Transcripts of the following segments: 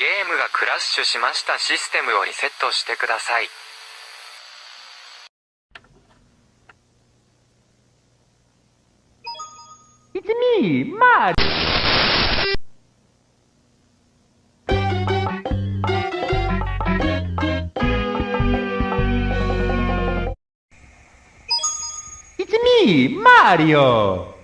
ゲームがクラッシュしましたシステムをリセットしてください。It's me, Mario!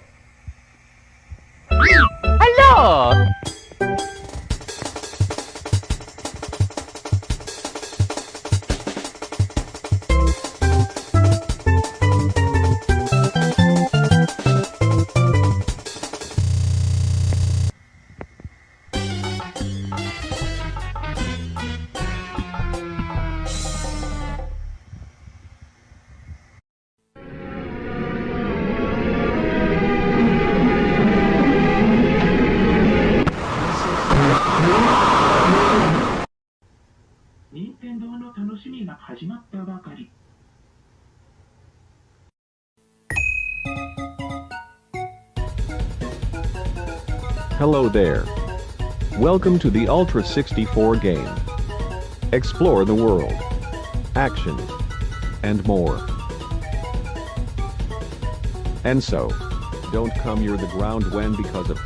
Hello there. Welcome to the Ultra 64 game. Explore the world, action, and more. And so, don't come near the ground when because of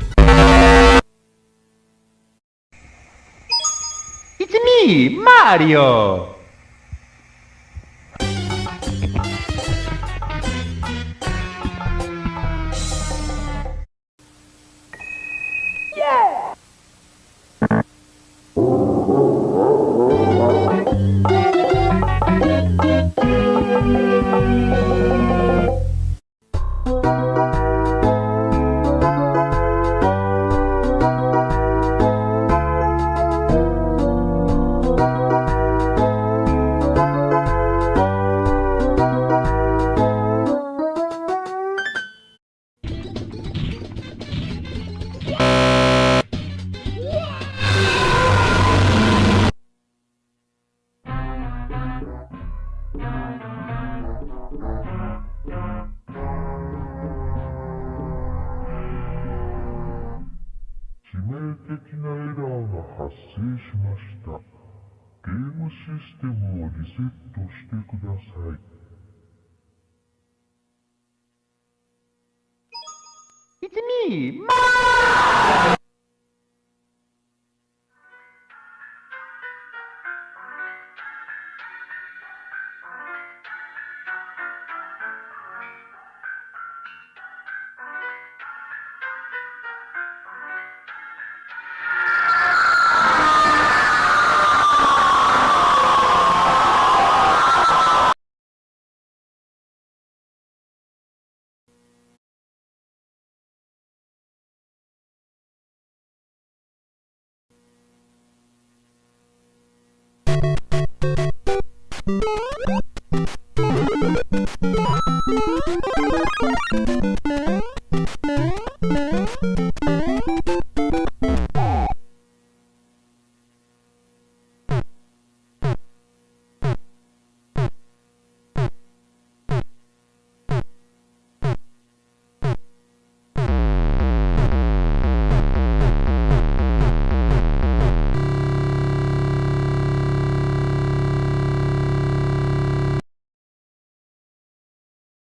Sí, Mario. ました。ゲームシステムをリセットしてください。It's me, Thank you.